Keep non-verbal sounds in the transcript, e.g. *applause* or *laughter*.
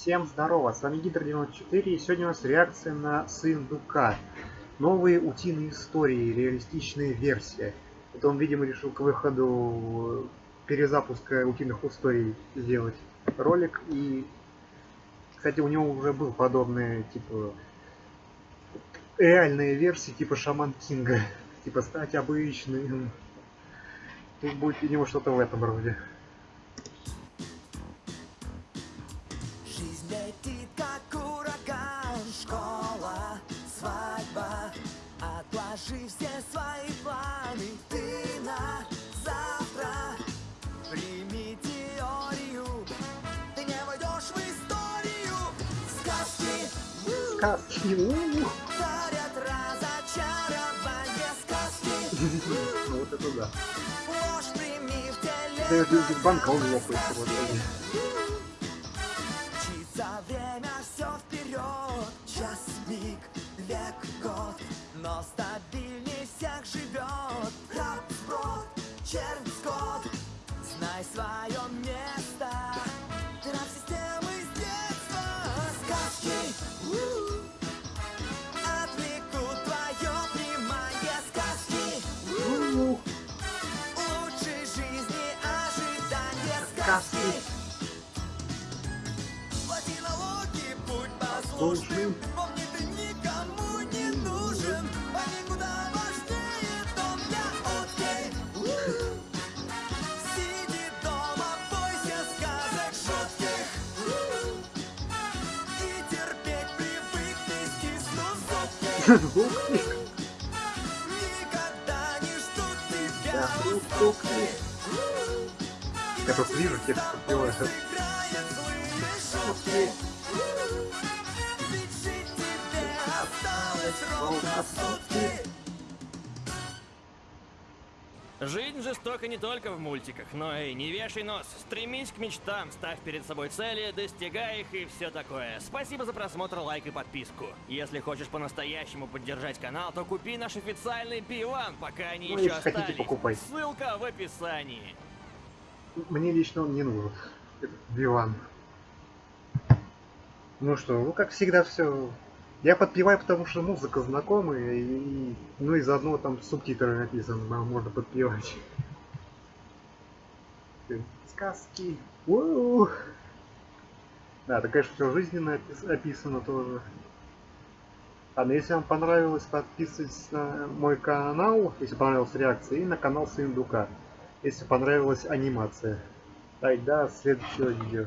Всем здорово, с вами Гидр94 и сегодня у нас реакция на Сындука. Новые утиные истории, реалистичная версия. Это он, видимо, решил к выходу перезапуска утиных историй сделать ролик. И, кстати, у него уже был подобные, типа, реальные версии, типа Шаман Кинга. *laughs* Типа стать обычным. Тут будет, видимо, что-то в этом роде. Отложи все свои планы. Ты на завтра. Прими теорию. Ты не войдешь в историю. Сказки Сказки Дарят разочарование. Сказки *laughs* вот это да. Ложь прими в теле Да банка он лопает сегодня послушным Помни, ты никому не нужен Они куда важнее дом для окей. Сиди дома, бойся сказок шутких. И терпеть привыкни, стиснув зубки Никогда не ждут тебя уступки Я просто вижу, осталось ровно сутки Жизнь жестока не только в мультиках, но и не вешай нос. Стремись к мечтам, ставь перед собой цели, достигай их и все такое. Спасибо за просмотр, лайк и подписку. Если хочешь по-настоящему поддержать канал, то купи наш официальный пиван, пока они Ну, еще остались. Ссылка в описании. Мне лично он не нужен. Этот диван. Ну что, ну как всегда все. Я подпеваю, потому что музыка знакомая, и, ну и заодно там субтитры написаны, можно подпевать. Сказки. Уу. Да, это, конечно, все жизненно опис- описано тоже. Ладно, если вам понравилось, подписывайтесь на мой канал, если понравилась реакция, и на канал Сындука, если понравилась анимация. Так, до следующего видео.